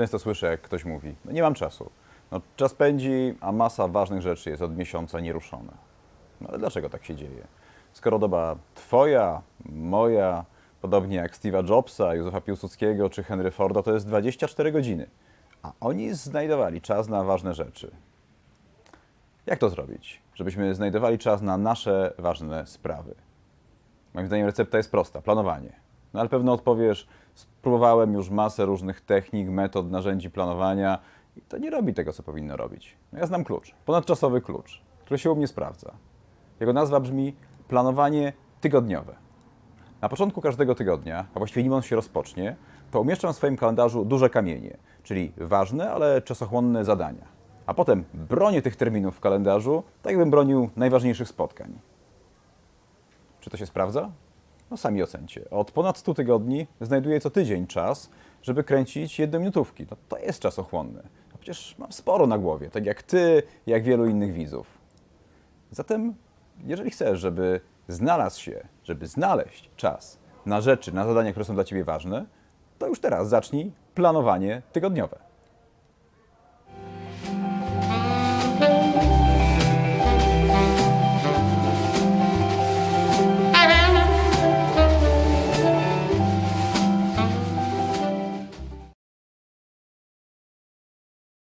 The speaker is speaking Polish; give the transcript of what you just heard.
Często słyszę, jak ktoś mówi, no nie mam czasu. No, czas pędzi, a masa ważnych rzeczy jest od miesiąca nieruszona. No ale dlaczego tak się dzieje? Skoro doba twoja, moja, podobnie jak Steve'a Jobsa, Józefa Piłsudskiego czy Henry Forda, to jest 24 godziny. A oni znajdowali czas na ważne rzeczy. Jak to zrobić, żebyśmy znajdowali czas na nasze ważne sprawy? Moim zdaniem recepta jest prosta planowanie. No ale pewno odpowiesz, spróbowałem już masę różnych technik, metod, narzędzi planowania i to nie robi tego, co powinno robić. No ja znam klucz, ponadczasowy klucz, który się u mnie sprawdza. Jego nazwa brzmi planowanie tygodniowe. Na początku każdego tygodnia, a właściwie nim on się rozpocznie, to umieszczam w swoim kalendarzu duże kamienie, czyli ważne, ale czasochłonne zadania. A potem bronię tych terminów w kalendarzu, tak jakbym bronił najważniejszych spotkań. Czy to się sprawdza? No sami ocencie. Od ponad 100 tygodni znajduję co tydzień czas, żeby kręcić jednominutówki. No to jest czasochłonne. No przecież mam sporo na głowie, tak jak ty, jak wielu innych widzów. Zatem, jeżeli chcesz, żeby znalazł się, żeby znaleźć czas na rzeczy, na zadania, które są dla ciebie ważne, to już teraz zacznij planowanie tygodniowe.